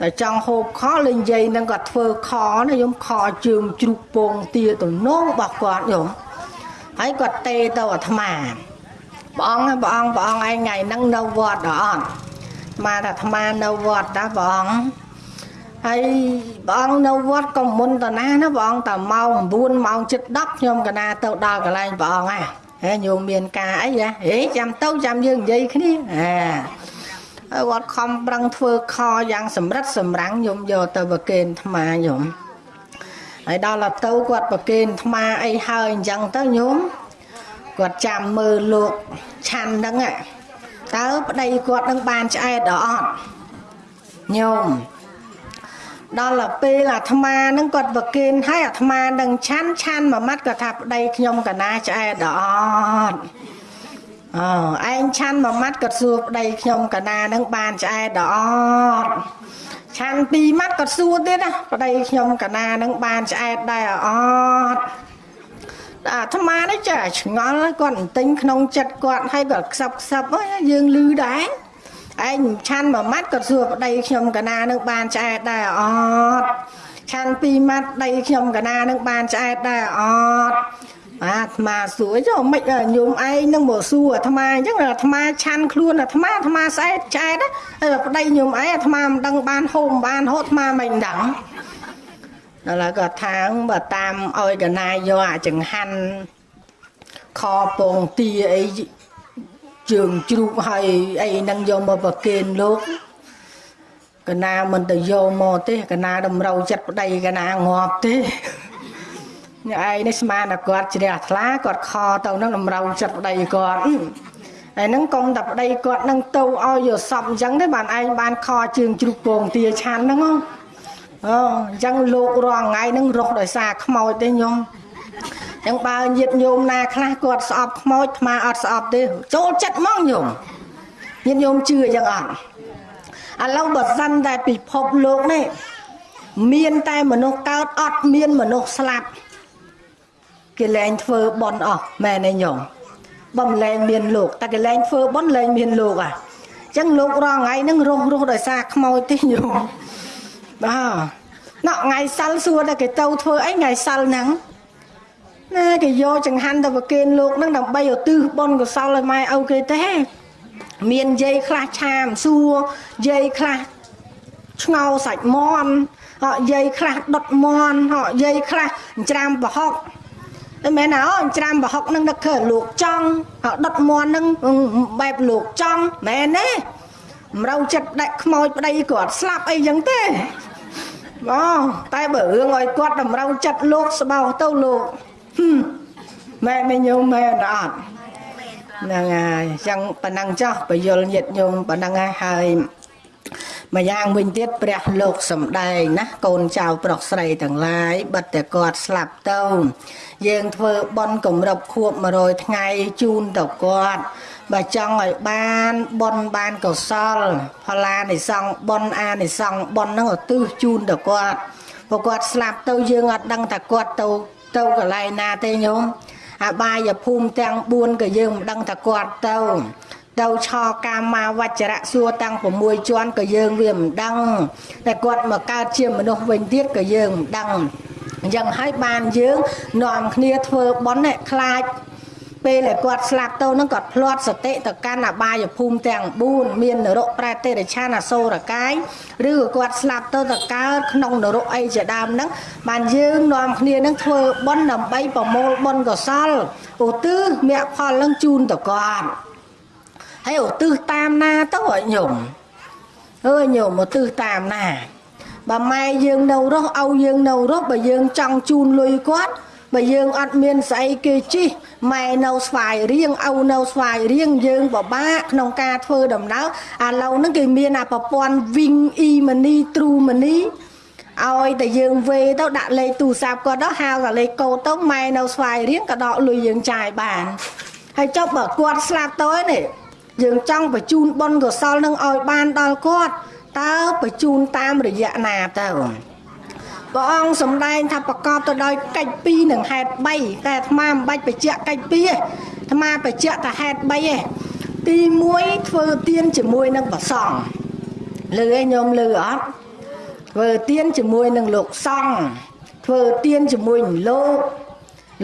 តែចង់ហូបខលេងយាយនឹងគាត់ធ្វើខណាញោមខជើងជ្រូកពងទាតំណងរបស់គាត់ញោមហើយគាត់ទេទៅអាត្មាព្រះអង្គព្រះអង្គព្រះអង្គឯងថ្ងៃហ្នឹងនៅវត្តដល់អត់ មកថាអាត្មានៅវត្តតាព្រះអង្គហើយព្រះអង្គនៅវត្តក៏មុនតាណាណាព្រះអង្គតាម៉ោង9ម៉ោងជិត10ខ្ញុំកណាទៅដល់កន្លែងព្រះអង្គហ่ะហេញោមមានការអីហ៎ហេចាំទៅចាំយើងនិយាយគ្នាអាហើយវត្តខំប្រឹងធ្វើខយ៉ាងសម្រិតសម្រាំងញោមយកទៅប្រគេនអាត្មាញោមហើយដល់ទៅគាត់ប្រគេនអាត្មាអីហើយអញ្ចឹងទៅញោមគាត់ចាំមើលលោកឆាន់ហ្នឹង តើប្តីគាត់នឹងបានឆ្អែតដល់អត់ញោមដល់ពេលអាត្មានឹងគាត់ប្រគិនហើយអាត្មានឹងឆាន់ឆាន់មួយម៉ាត់គាត់ថាប្តីខ្ញុំកណាឆ្អែតដល់អត់អើឯងឆាន់មួយម៉ាត់គាត់សួរប្តីខ្ញុំកណានឹងបានឆ្អែតដល់អត់ឆាន់ពីរម៉ាត់គាត់សួរទៀតណាប្តីខ្ញុំកណានឹងបានឆ្អែតដែរអត់ អាត្មានេះចាឆ្ងល់គាត់ទិញក្នុងចិត្តគាត់ហើយគាត់ខ្សឹបខ្សឹបយើងលឺដែរឯងឆាន់មួយម៉ាត់គាត់សួរប្តីខ្ញុំកណានឹងបានឆ្អែតដែរអត់ឆាន់ពីរម៉ាត់ប្តីខ្ញុំកណានឹងបានឆ្អែតដែរអត់អាត្មាសួរចុះមិនញោមឯងនឹងមកសួរអាត្មាអញ្ចឹងអាត្មាឆាន់ខ្លួនអាត្មាអាត្មាស្អែតឆ្អែតហើយប្តីញោមឯងអាត្មាមិនដឹងបានហូមបានហូតអាត្មាមិនដឹង ដល់ហើយក៏ថាបើតាមឲ្យកណាយកអាចង្ហាន់ខពងទាអីជើងជ្រូកហើយអីហ្នឹងយកមកប្រគេនលោកកណាមិនទៅយកមកទេកណាតម្រូវចិត្តប្តីកណាងាប់ទេអ្នកឯងនេះស្មានតែគាត់ជ្រះថ្លាគាត់ខទៅនឹងតម្រូវចិត្តប្តីគាត់ហើយហ្នឹងកុំតែប្តីគាត់នឹងទៅឲ្យយកសពអញ្ចឹងទេបានឯងបានខជើងជ្រូកពងទាឆាន់ហ្នឹងហ៎ អូអញ្ចឹងលោករងថ្ងៃហ្នឹងរស់ដោយសារខ្មោចទេញោមអញ្ចឹងបើញាតញោមណាខ្លះគាត់ស្អប់ខ្មោចថ្មអត់ស្អប់ទេចូលចិត្តហ្មងញោមញាតញោមជឿអញ្ចឹងអត់ឥឡូវបើសិនតែពិភពលោកនេះមានតែមនុស្សកើតអត់មានមនុស្សស្លាប់គេលែងធ្វើបន់អស់មែនទេញោមបំលែងមានលោកតែគេលែងធ្វើបន់លែងមានលោកអាអញ្ចឹងលោករងថ្ងៃហ្នឹងរស់រស់ដោយសារខ្មោចទេញោម បាទណោះថ្ងៃសិលសួរតែគេទៅធ្វើអីថ្ងៃសិលហ្នឹងណាគេយកចង្ហាន់ទៅប្រគេនលោកហ្នឹងដើម្បីឧទ្ទិសបុណ្យកុសលឲ្យម៉ែឪគេទេមានយាយខ្លះឆាមសួរយាយខ្លះឆ្ងោសាច់មន់ហកយាយខ្លះដុតមន់ហកយាយខ្លះច្រាមប្រហុកតែមែនណាអូច្រាមប្រហុកនឹងនឹកឃើញលោកចង់ហកដុតមន់នឹងបែបលោកចង់មែនទេមរៅចិត្តដាច់ខ្មោចប្តីគាត់ស្លាប់អីចឹងទេ បងតែបើរឿងឲ្យគាត់តម្រូវចិត្តលោកស្បោទៅលោកម៉ែមិនញោមមែនអត់ហ្នឹងហើយអញ្ចឹងប៉ណ្ណឹងចោះបយលញាតញោមប៉ណ្ណឹងហើយម្យ៉ាងវិញទៀតព្រះលោកសំដែងណាកូនចៅប្រុសស្រីទាំងឡាយបិទតែគាត់ស្លាប់ទៅយើងធ្វើបន់គម្រប់ខួប100ថ្ងៃជូនទៅគាត់ បើចង់ឲ្យបានបន់បានកុសលផល្លានិសង្ឃបន់អានិសង្ឃបន់ហ្នឹងឧទ្ទិសជូនទៅគាត់ព្រោះគាត់ស្លាប់ទៅយើងអត់ដឹងថាគាត់ទៅទៅកន្លែងណាទេញោមអបាយភូមិទាំង4ក៏យើងមិនដឹងថាគាត់ទៅទៅឆកាមាវចរៈសួរតាំង6ជាន់ក៏យើងវាមិនដឹងតែគាត់មកកើតជាមនុស្សវិញទៀតក៏យើងមិនដឹងអញ្ចឹងហើយបានយើងនាំគ្នាធ្វើបន់នេះខ្លាច ពេលដែលគាត់ស្លាប់ទៅនឹងគាត់ផ្លាត់សតិទៅកាន់អបាយភូមិទាំង4មាននរកប្រែតិរិឆានអសូរកាយឬក៏គាត់ស្លាប់ទៅទៅកើតក្នុងនរកអីជាដើមហ្នឹងបានយើងនាំគ្នានឹងធ្វើបុណ្យដើម្បីប្រមូលបុណ្យកុសលឧទ្ទិសមគ្គផលនឹងជូនទៅគាត់ហើយឧទ្ទិសតាមណាទៅឲ្យញោមអើយញោមឧទ្ទិសតាមណាបើម៉ែយើងនៅរស់ឲ្យយើងនៅរស់បើយើងចង់ជូនលុយគាត់ បើយើងអត់មានស្អីគេជីម៉ែនៅស្វាយរៀងឪនៅស្វាយរៀងយើងបបាក់ក្នុងការធ្វើដំណើរឥឡូវហ្នឹងគេមានអាប្រព័ន្ធ Wing e-money True money ឲ្យតែយើងវេទៅដាក់លេខទូរស័ព្ទគាត់ទៅហៅតែលេខកូដទៅម៉ែនៅស្វាយរៀងក៏ដកលុយយើងចាយបានហើយចុះបើគាត់ស្លាប់ទៅនេះយើងចង់បញ្ជូនបុណ្យកុសលនឹងឲ្យបានដល់គាត់តើបញ្ជូនតាមរយៈណាទៅ ព្រះអង្គសម្ដែងថាប្រកបទៅដោយកិច្ច2និងហេតុ3តែអាត្មាមិនបាច់បញ្ជាក់កិច្ច2ទេអាត្មាបញ្ជាក់តែហេតុ3ទេទី1ធ្វើទៀនជាមួយនឹងប្រសង់លឺឯងញោមលឺអត់ធ្វើទៀនជាមួយនឹងលោកសង្ឃធ្វើទៀនជាមួយនឹងលោក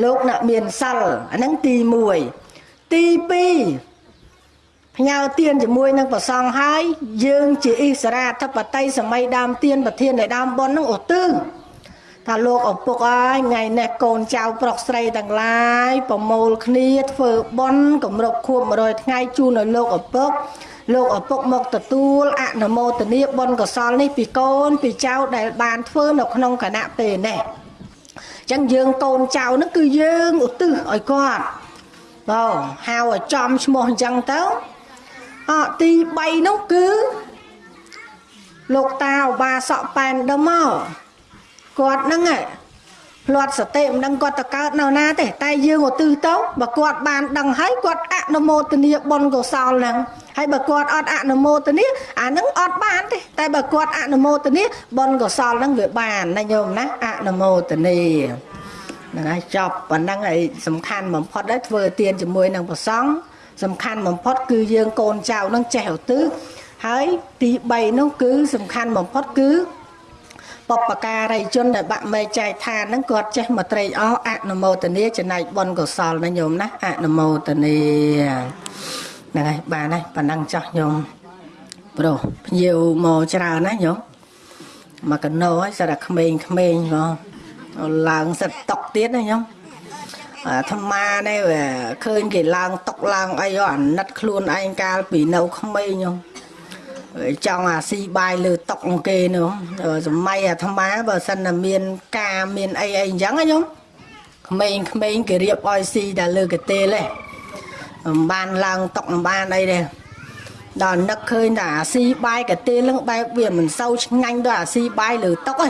លោកអ្នកមានសិលអាហ្នឹងទី1ទី2ផ្ញើទៀនជាមួយនឹងប្រសងហើយយើងជាអិសរាធិបតីសម័យដើមទៀនប្រធាននៃដើមប៉ុននឹងឧទ្ទិស ថាលោកឪពុកអើយថ្ងៃនេះកូនចៅប្រុសស្រីទាំងឡាយប្រមូលគ្នាធ្វើប៉ុនគម្រប់ខួប100ថ្ងៃជូនឲ្យលោកឪពុកលោកឪពុកមកទទួលអនុមោទនាបុណ្យកុសលនេះពីកូនពីចៅដែលបានធ្វើនៅក្នុងគណៈពេលនេះអញ្ចឹងយើងកូនចៅនោះគឺយើងឧទ្ទិសឲ្យគាត់បងហៅឲ្យចំឈ្មោះអញ្ចឹងទៅអទី3នោះគឺលោកតាឧបាសកប៉ែនដើមមក គាត់ហ្នឹងផ្លាត់សតិមិនដឹងគាត់ទៅកើតនៅណាទេតែយើងឧទ្ទិសទៅបើគាត់បានដឹងហើយគាត់អនុមោទនាបុណ្យកុសលហ្នឹងហើយបើគាត់អត់អនុមោទនាអាហ្នឹងអត់បានទេតែបើគាត់អនុមោទនាបុណ្យកុសលហ្នឹងវាបានណាញោមណាអនុមោទនាហ្នឹងហើយចប់ប៉ុណ្ណឹងហើយសំខាន់បំផុតដែរធ្វើទានជាមួយនឹងប្រសង់សំខាន់បំផុតគឺយើងកូនចៅនឹងចេះឧទ្ទិសហើយទី3នោះគឺសំខាន់បំផុតគឺ បពការីជនដែលបាក់មេចែកឋានហ្នឹងគាត់ចេះមកត្រេកអរអនុមោទនាចំណែកបុណ្យកុសលណាញោមណាអនុមោទនាហ្នឹងហើយបានហើយប៉ណ្ណឹងចោះញោមប្រុសភ្ញៀវមកច្រើនណាញោមមកកណោហើយសិតតែក្មេងក្មេងបងឡើងសិតតុកទៀតណាញោមអាត្មានេះឃើញគេឡើងតុកឡើងអីអាណិតខ្លួនឯងកាលពីនៅក្មេងខ្ញុំ ចង់អាស៊ីបាយលើតុកគេនោះសម័យអាត្មាបើសិនតែមានការមានអីអីអញ្ចឹងណាខ្ញុំក្មេងក្មេងគេរៀបឲ្យស៊ីតែលើកទេលទេមិនបានឡើងតុកមិនបានអីទេដល់នឹកឃើញតែអាស៊ីបាយកទេលនឹងបែបវាមិនសូវឆ្ងាញ់ដល់អាស៊ីបាយលើតុកទេ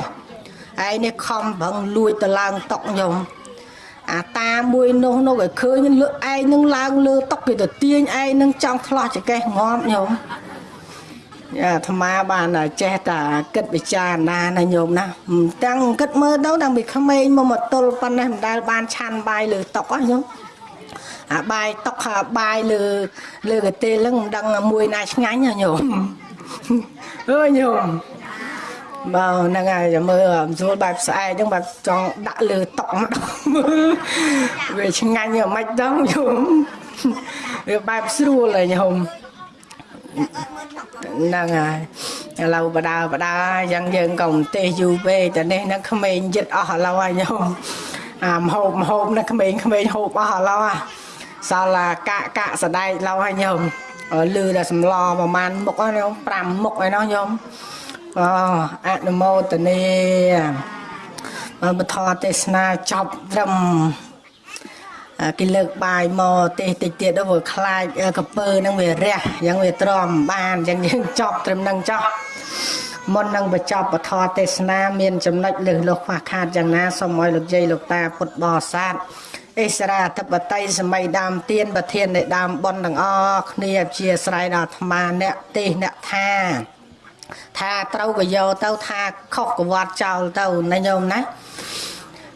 ឯនេះខំប្រឹងលួចទៅឡើងតុកខ្ញុំអាតាមួយនោះនោះឲ្យឃើញលើឯងនឹងឡើងលើតុកគេទៅទាញឯងនឹងចង់ឆ្លោះចកេះងំញោម អាអាត្មាបានចេះតែគិតពិចារណាណាញោមណាមិនតាំងគិតមើលទៅតាំងពីក្មេងមកមកទល់ប៉ុណ្ណេះមិនដែលបានឆាន់បាយលើតុកហ៎ញោមអាបាយតុកអាបាយលើលើកទេលឹងមិនដឹងមួយណាឆ្ងាញ់ហ៎ញោមអើយញោមបើហ្នឹងហើយចាំមើលអំសួលបែបស្អែកហ្នឹងបែបចង់ដាក់លើតុកម្ដងវាឆ្ងាញ់យ៉ាងម៉េចដល់ញោមវាបែបស្រួលហើយញោម ហ្នឹងហើយឥឡូវបដាបដាយ៉ាងយើងក៏មិនទេសយូរពេកតែនេះហ្នឹងក្មេងយឹតអស់ឥឡូវហើយញោមអាមហូបមហូបហ្នឹងក្មេងក្មេងហូបអស់ឥឡូវហ่ะសល់តែកាក់កាក់សដែកឡូវហើយញោមអឺលឺតែសម្លប្រហែលមុខហ្នឹងញោម5មុខហើយណោះញោមអូអនុមោទនីបើបធរទេសនាចប់ត្រឹមអ่า គេលើកបាយមកទេតិចទៀតទៅវាខ្លាចអ่ากពើហ្នឹងវារះអញ្ចឹងវាទ្រាំបានអញ្ចឹងយើងចប់ត្រឹមហ្នឹងចោះមុននឹងបញ្ចប់ពធទេសនាមានចំណុចលើសលោះខ្វះខាតយ៉ាងណាសូមឲ្យលោកយាយលោកតាពុទ្ធបរិស័ទអិសរាធិបតីសម័យដើមទៀនប្រធាននៃដើមប៉ុនទាំងអស់គ្នាអព្យាស្រ័យដល់អាត្មាអ្នកទេសអ្នកថាថាត្រូវក៏យកទៅថាខុសក៏វត្តចោលទៅណាញោមណា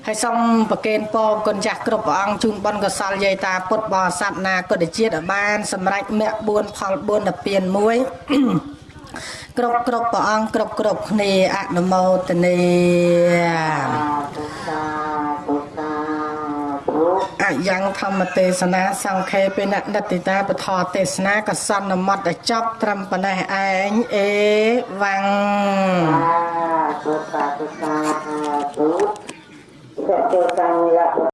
ហើយសូមប្រគេនពរគុណចាស់គ្រប់ព្រះអង្គជូនបុណ្យកុសលយាយតាពុទ្ធបរិស័ទណាគុណជាតិឲ្យបាន សម្រេចមគ្គ4ផល4ដល់ពៀន1គ្រប់គ្រប់ព្រះអង្គគ្រប់គ្រប់គ្នាអនុមោទនីអយ៉ាងធម្មទេសនាសង្ខេបិណនិតិតាពធទេសនាកសន្នមត្តចប់ត្រឹមប៉ុណ្ណេះឯងអេវ៉ាំង Cặp đồ.